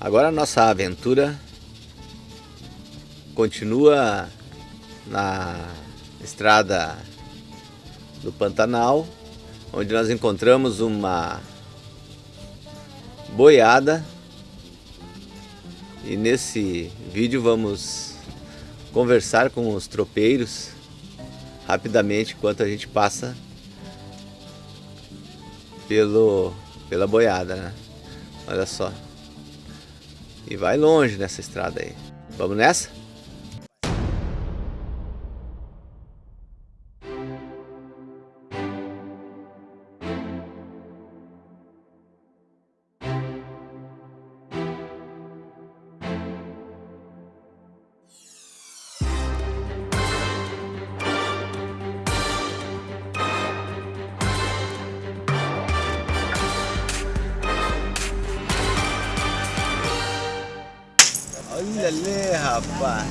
Agora a nossa aventura continua na estrada do Pantanal, onde nós encontramos uma boiada e nesse vídeo vamos conversar com os tropeiros rapidamente enquanto a gente passa pelo, pela boiada, né? Olha só. E vai longe nessa estrada aí. Vamos nessa? Olha rapaz.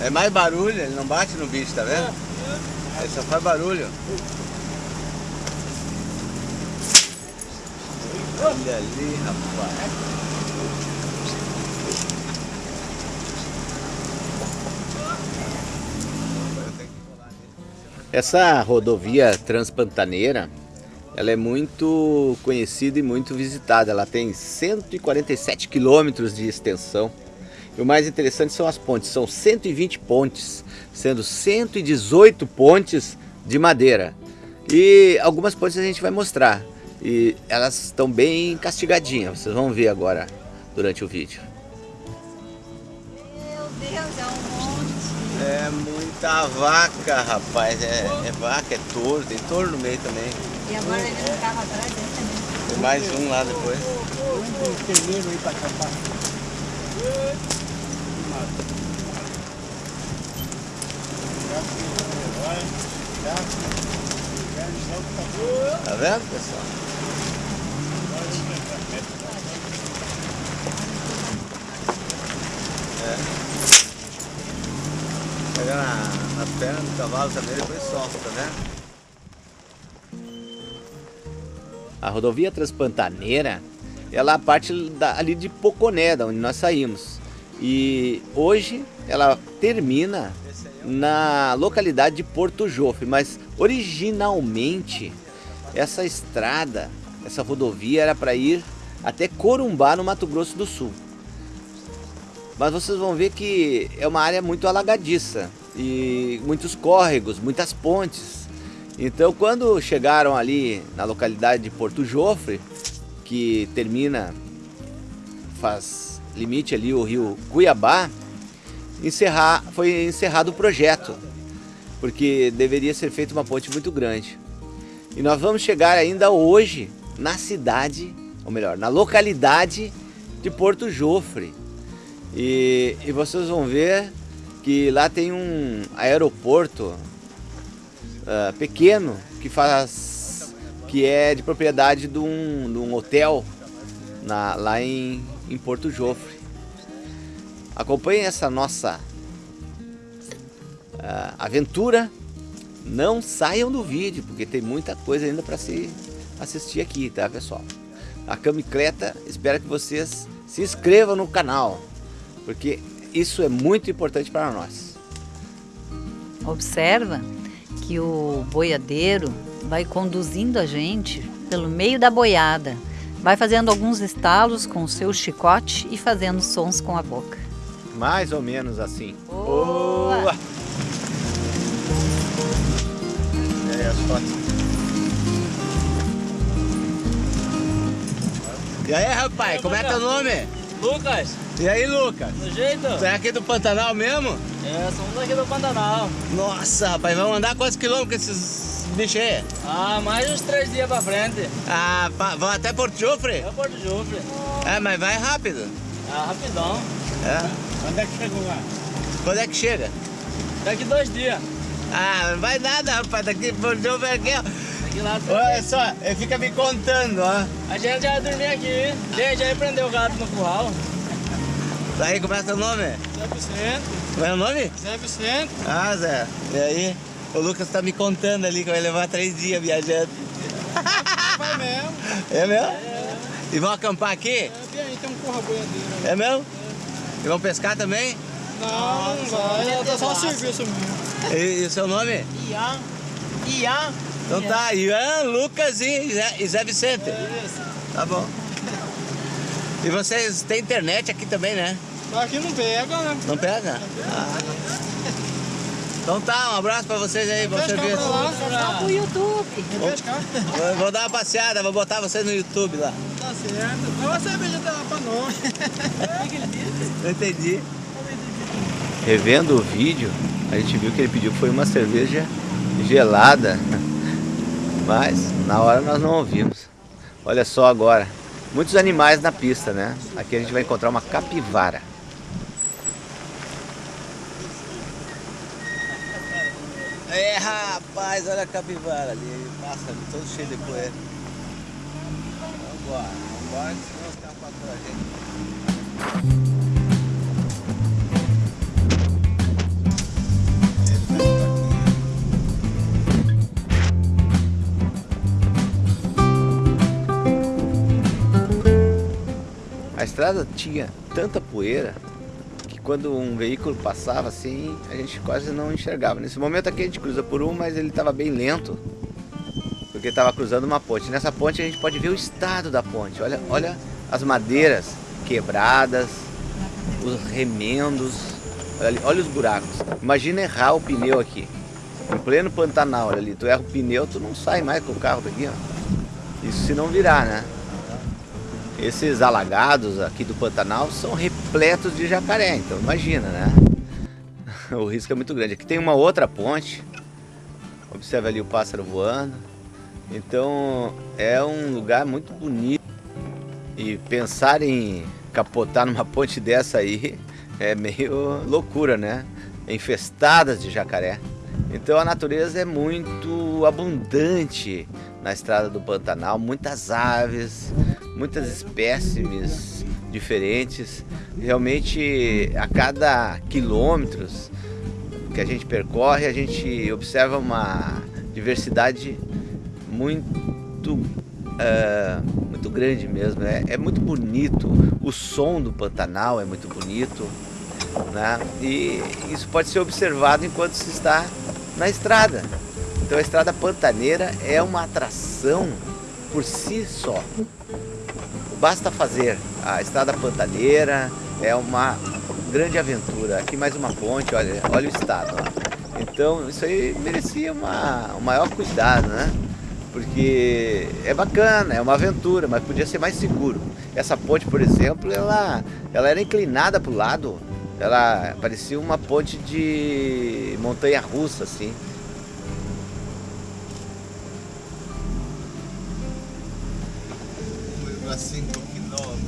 É mais barulho, ele não bate no bicho, tá vendo? Ele só faz barulho. Olha ali, rapaz. Essa rodovia transpantaneira ela é muito conhecida e muito visitada. Ela tem 147 quilômetros de extensão. E o mais interessante são as pontes. São 120 pontes, sendo 118 pontes de madeira. E algumas pontes a gente vai mostrar. E elas estão bem castigadinhas. Vocês vão ver agora durante o vídeo. Meu Deus, é um monte. É muita vaca, rapaz. É, é vaca, é touro. Tem touro no meio também. E agora ele não carro atrás dele também. Mais um lá depois. aí pra acabar. Tá vendo, pessoal? É. Pega na, na perna do cavalo também, depois solta, tá A rodovia Transpantaneira, ela parte da, ali de Poconé, da onde nós saímos. E hoje ela termina na localidade de Porto Jofre, mas originalmente essa estrada, essa rodovia era para ir até Corumbá, no Mato Grosso do Sul. Mas vocês vão ver que é uma área muito alagadiça e muitos córregos, muitas pontes. Então quando chegaram ali na localidade de Porto Jofre, que termina, faz limite ali o rio Cuiabá, encerrar, foi encerrado o projeto, porque deveria ser feita uma ponte muito grande. E nós vamos chegar ainda hoje na cidade, ou melhor, na localidade de Porto Jofre. E, e vocês vão ver que lá tem um aeroporto uh, pequeno que faz que é de propriedade de um, de um hotel na, lá em, em Porto Jofre. Acompanhem essa nossa uh, aventura. Não saiam do vídeo, porque tem muita coisa ainda para se assistir aqui, tá pessoal? A Camicleta espera que vocês se inscrevam no canal, porque isso é muito importante para nós. Observa que o boiadeiro vai conduzindo a gente pelo meio da boiada, vai fazendo alguns estalos com o seu chicote e fazendo sons com a boca. Mais ou menos assim. Boa! Boa! E aí, as fotos. E aí, rapaz, como é teu nome? Lucas, E aí, Lucas? do jeito? Tu é aqui do Pantanal mesmo? É, somos aqui do Pantanal. Nossa, rapaz, vamos andar quantos quilômetros com esses bichos aí? Ah, mais uns três dias pra frente. Ah, pa- vão até Porto Jofre? É Porto Jufre. É, mas vai rápido. Ah, rapidão. É. Onde é que chegou lá? Quando é que chega? Daqui dois dias. Ah, não vai nada, rapaz, daqui Porto Jofre aqui, ó. Daqui lá. Olha só, ele fica me contando, ó. A gente já vai dormir aqui. Gente, já prendeu o gato no curral. Daí, como é nome? Zé Vicente. Como é o nome? Zé Vicente. Ah, Zé. E aí? O Lucas tá me contando ali que vai levar três dias viajando. Vai É mesmo. É mesmo? E vão acampar aqui? É, aí tem um corra boiadeiro. ali. É mesmo? E vão pescar também? Não, não vai. É só serviço mesmo. E, e o seu nome? Ian. Ian. Então tá, Ian, Lucas e Zé, e Zé Vicente. Tá bom. E vocês têm internet aqui também, né? Aqui não pega, né? Não pega? Ah. Então tá, um abraço pra vocês aí, pra lá. Só pro YouTube. Vou. Vou, dar uma passeada, vou botar vocês no YouTube lá. Tá certo. Mas você veja pra nós. Não entendi. Revendo o vídeo, a gente viu que ele pediu que foi uma cerveja gelada. Mas na hora nós não ouvimos. Olha só agora. Muitos animais na pista, né? Aqui a gente vai encontrar uma capivara. É rapaz, olha a capivara ali, passa ali, todo cheio de poeira. Vambora, vambora, que senão os caras faturam a gente. A estrada tinha tanta poeira quando um veículo passava assim, a gente quase não enxergava. Nesse momento aqui a gente cruza por um, mas ele estava bem lento, porque estava cruzando uma ponte. Nessa ponte a gente pode ver o estado da ponte. Olha, olha as madeiras quebradas, os remendos, olha, ali, olha os buracos. Imagina errar o pneu aqui, em pleno Pantanal, olha ali. Tu erra o pneu, tu não sai mais com o carro daqui, ó. Isso se não virar, né? Esses alagados aqui do Pantanal são repletos de jacaré, então imagina, né? O risco é muito grande. Aqui tem uma outra ponte. Observe ali o pássaro voando. Então é um lugar muito bonito. E pensar em capotar numa ponte dessa aí é meio loucura, né? Infestadas de jacaré. Então a natureza é muito abundante na estrada do Pantanal, muitas aves, muitas espécimes diferentes. Realmente a cada quilômetros que a gente percorre, a gente observa uma diversidade muito ah, muito grande mesmo. É, é muito bonito. O som do Pantanal é muito bonito. Né? E isso pode ser observado enquanto se está na estrada. Então a estrada pantaneira é uma atração por si só. Basta fazer a estrada pantaneira, é uma grande aventura. Aqui mais uma ponte, olha, olha o estado. ó. Então isso aí merecia uma, um maior cuidado, né? Porque é bacana, é uma aventura, mas podia ser mais seguro. Essa ponte, por exemplo, ela, ela era inclinada para o lado, ela parecia uma ponte de montanha russa, assim. A 5 quilômetros.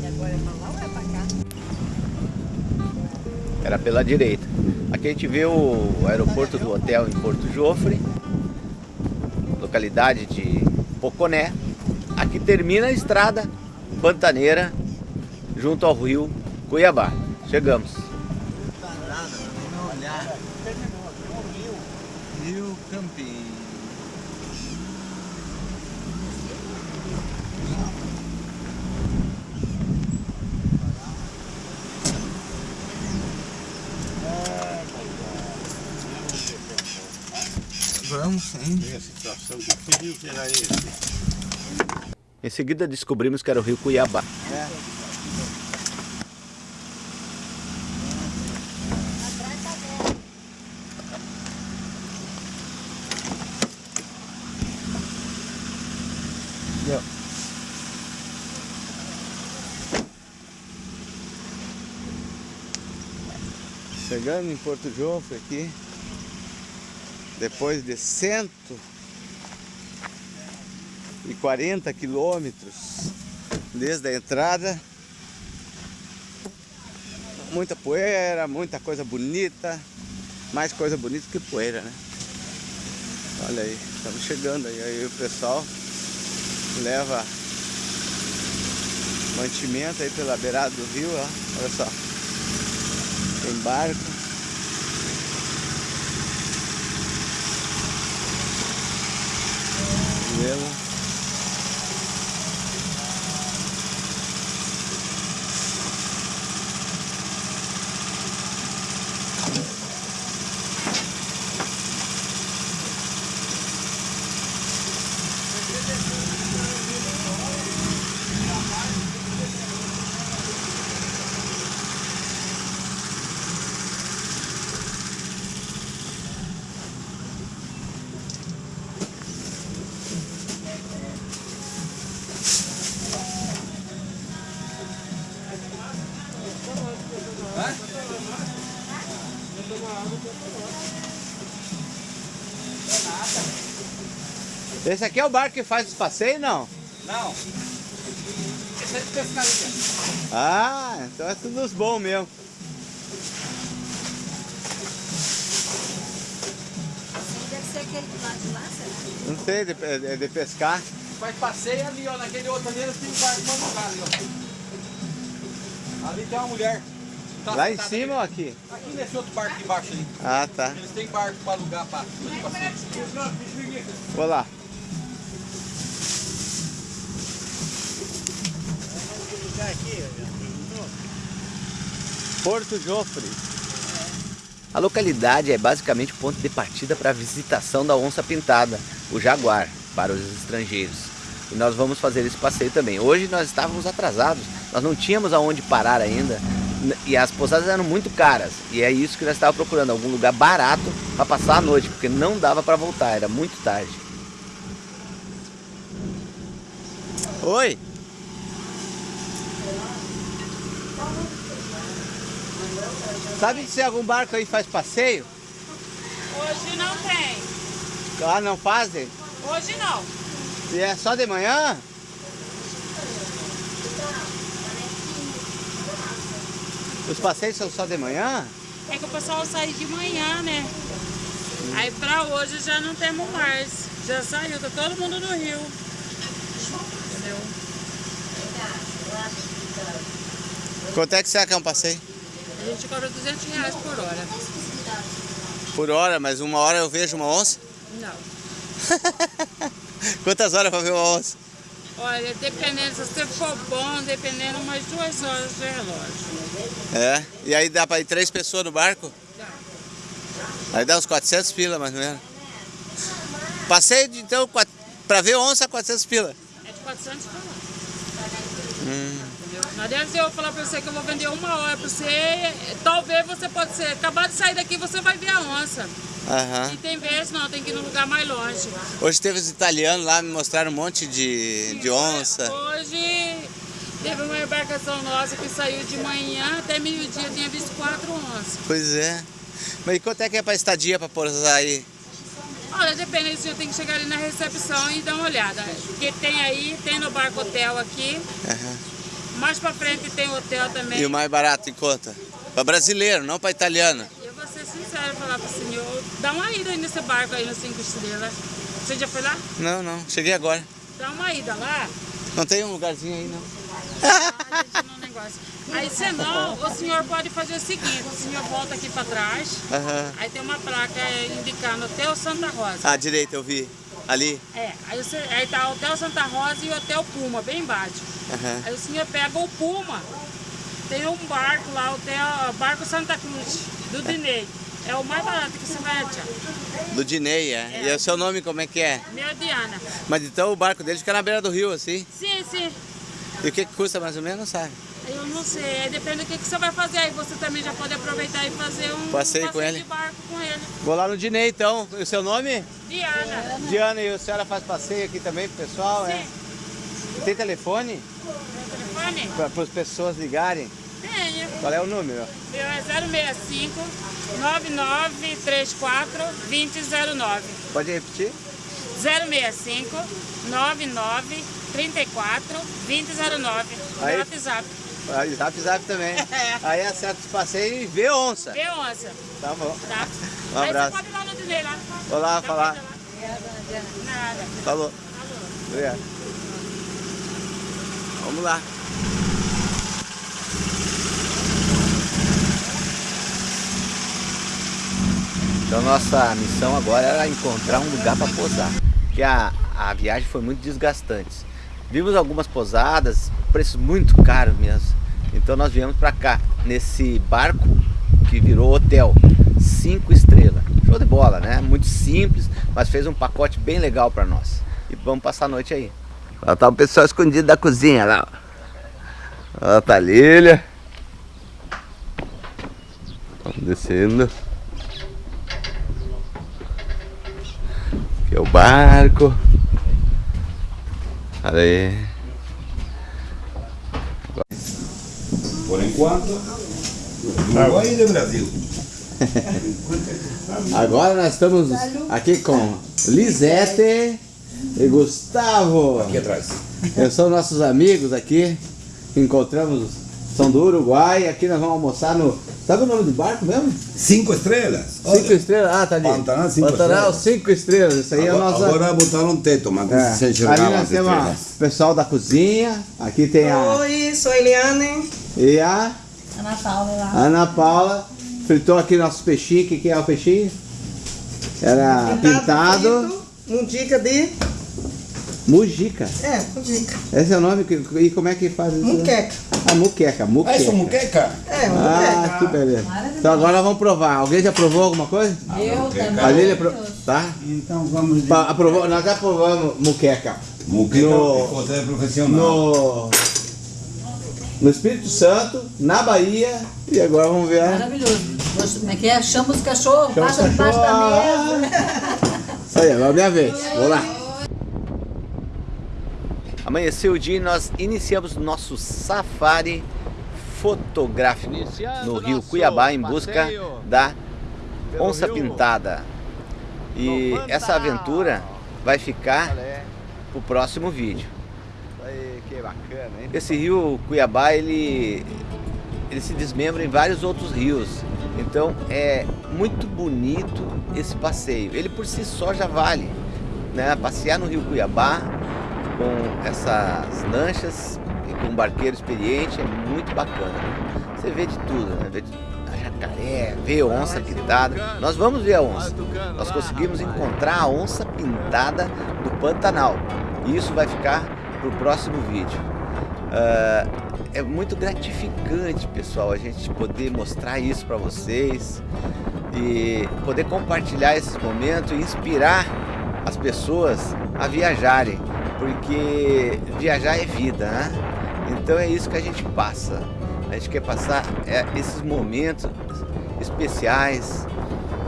E agora é pra lá ou é pra cá? Era pela direita. Aqui a gente vê o aeroporto do hotel em Porto Jofre, localidade de Poconé. Aqui termina a estrada pantaneira junto ao rio Cuiabá. Chegamos. Rio Campinho. Vamos sim. a situação de que rio que era esse? Em seguida descobrimos que era o rio Cuiabá. Deu. Chegando em Porto Jofre aqui, depois de 140 quilômetros desde a entrada, muita poeira, muita coisa bonita, mais coisa bonita que poeira, né? Olha aí, estamos chegando aí, aí o pessoal leva mantimento aí pela beirada do rio, ó, olha só. Tem barco. Modelo. Esse aqui é o barco que faz os passeios, não? Não. Esse é de pescaria. Ah, então é tudo dos bons mesmo. Deve ser aquele do lado de lá, será? Não sei, de, é de pescar. Faz passeio ali, ó. Naquele outro ali, eles têm um barco pra ali, ó. Ali tem uma mulher. Tá Lá em cima ou ali. aqui? Aqui nesse outro barco aqui embaixo ali. Ah, tá. Eles têm barco pra alugar pra. Vou lá. Porto Jofre. A localidade é basicamente o ponto de partida para a visitação da onça pintada, o jaguar, para os estrangeiros. E nós vamos fazer esse passeio também. Hoje nós estávamos atrasados, nós não tínhamos aonde parar ainda e as pousadas eram muito caras. E é isso que nós estávamos procurando, algum lugar barato para passar a noite, porque não dava para voltar, era muito tarde. Oi! Sabe se algum barco aí faz passeio? Hoje não tem. Ah, não fazem? Hoje não. E é só de manhã? Os passeios são só de manhã? É que o pessoal sai de manhã, né? Aí pra hoje já não temos mais. Já saiu, tá todo mundo no rio. Entendeu? Quanto é que será que é um passeio? A gente cobra 200 reais por hora. Por hora, mas uma hora eu vejo uma onça? Não. Quantas horas para ver uma onça? Olha, dependendo, se você for bom, dependendo umas duas horas de relógio. É, e aí dá para ir três pessoas no barco? Dá. Aí dá uns 400 pila, mais ou menos. Passeio, de, então, para ver onça, 400 pila. É de 400 por hora. Hum. Não adianta eu falar pra você que eu vou vender uma hora pra você, talvez você pode ser, acabar de sair daqui você vai ver a onça. Aham. E tem vezes não, tem que ir num lugar mais longe. Hoje teve os italianos lá, me mostraram um monte de, de onça. Hoje teve uma embarcação nossa que saiu de manhã até meio-dia, tinha visto quatro onças. Pois é. Mas e quanto é que é para estadia para pousar aí? Olha, depende, você tem que chegar ali na recepção e dar uma olhada. Porque tem aí, tem no barco hotel aqui, Aham. mais pra frente tem hotel também. E o mais barato em conta? Para brasileiro, não para italiano. Eu vou ser sincera e falar pro senhor, dá uma ida aí nesse barco aí no Cinco Estrelas. Você já foi lá? Não, não. Cheguei agora. Dá uma ida lá. Não tem um lugarzinho aí, não. Aí senão, o senhor pode fazer o seguinte, o senhor volta aqui pra trás, Aham. aí tem uma placa indicando Hotel Santa Rosa. Ah, direita, eu vi. Ali. É, aí, você, aí tá Hotel Santa Rosa e Hotel Puma, bem embaixo. Aham. Aí o senhor pega o Puma, tem um barco lá, Hotel Barco Santa Cruz, do Dinei. É o mais barato que você vai achar. Do Dinei, é. E o seu nome como é que é? Meu Diana. Mas então o barco dele fica na beira do rio, assim. Sim, sim. E o que, custa mais ou menos, sabe? Eu não sei, depende do que, que você vai fazer. Aí você também já pode aproveitar e fazer um Passeio com ele. de barco com ele. Vou lá no Dinei então. E o seu nome? Diana. Diana, e a senhora faz passeio aqui também pro pessoal, é? Sim. E tem telefone Meu telefone? para as pessoas ligarem? Tenho. Qual é o número? Meu é 065 9934 2009. Pode repetir? 065 99 34 2009. Aí. WhatsApp. Ah, e Zap Zap também. É. Aí acerta os passeios e vê onça. Vê onça, Tá bom. tá? Um Aí abraço. você pode ir lá no Dinei lá. Vou lá falar. lá. Nada. Falou. Obrigado. Vamos lá. Então nossa missão agora era encontrar um lugar para posar. Que a, a viagem foi muito desgastante. Vimos algumas pousadas, preços muito caros mesmo. Então nós viemos para cá, nesse barco que virou hotel, cinco estrelas. Show de bola, né? Muito simples, mas fez um pacote bem legal para nós. E vamos passar a noite aí. Lá tá o pessoal escondido da cozinha lá. Ó, tá a Lília. Vamos descendo. Aqui é o barco. Olha aí. Por enquanto, Uruguai e Brasil. Agora nós estamos aqui com Lisete e Gustavo. Aqui atrás. São nossos amigos aqui. Encontramos, são do Uruguai. Aqui nós vamos almoçar no. Sabe o nome do barco mesmo? Cinco estrelas. Cinco estrelas. Ah, tá ali. Pantanal, cinco Pantanal, estrelas. cinco estrelas. Isso aí é a Agora, nossa. agora botaram um teto, mas É. se Ali enxergava nós as temos estrelas. o pessoal da cozinha. Aqui tem a. Oi, sou Eliane. E a Ana Paula lá. Ana Paula. Fritou aqui nossos peixinhos. O que, que é o peixinho? Era pintado. frito, Mundica de. Mujica. É, mundica. Esse é o nome. que- E como é que faz isso? Muqueca. Ah, muqueca. Ah, Muqueca. isso é muqueca? É, Ah, mundica. que beleza. Então agora nós vamos provar. Alguém já provou alguma coisa? Eu também. A Lília pro... Tá? Então vamos Pa- aprovou, nós já provamos muqueca. Muqueca No- é profissional. No... No Espírito Santo, na Bahia. E agora vamos ver. a- Maravilhoso. Como é que é? Chama os cachorros, Chama os passa debaixo da mesa. Isso aí, agora é minha vez. Vou lá. Amanheceu o dia e nós iniciamos nosso safari fotográfico no rio Cuiabá em busca da onça pintada. E essa aventura vai ficar pro próximo vídeo. Esse rio Cuiabá, ele, ele se desmembra em vários outros rios. Então é muito bonito esse passeio. Ele por si só já vale. Né? Passear no rio Cuiabá com essas lanchas e com um barqueiro experiente é muito bacana. Você vê de tudo, né? Vê de a jacaré, vê onça pintada. Nós vamos ver a onça. Nós conseguimos encontrar a onça pintada do Pantanal. E isso vai ficar para o próximo vídeo. Ah, é muito gratificante, pessoal, a gente poder mostrar isso para vocês e poder compartilhar esses momentos e inspirar as pessoas a viajarem, porque viajar é vida, né? Então é isso que a gente passa. A gente quer passar é, esses momentos especiais.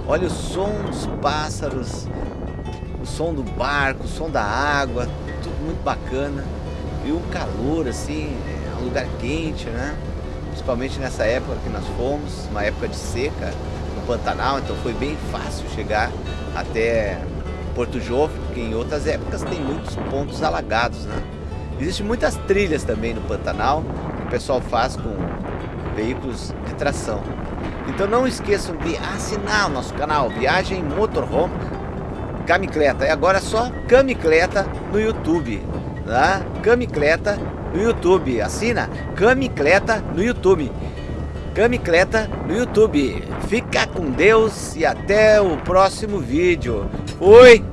Olha o som dos pássaros, o som do barco, o som da água, tudo muito bacana. E um calor assim, é um lugar quente, né? Principalmente nessa época que nós fomos, uma época de seca no Pantanal, então foi bem fácil chegar até Porto Jovem, porque em outras épocas tem muitos pontos alagados, né? Existem muitas trilhas também no Pantanal, que o pessoal faz com veículos de tração. Então não esqueçam de assinar o nosso canal Viagem Motorhome Camicleta. E agora é só Camicleta no YouTube. Tá? Camicleta no YouTube. Assina Camicleta no YouTube. Camicleta no YouTube. Fica com Deus e até o próximo vídeo. Fui!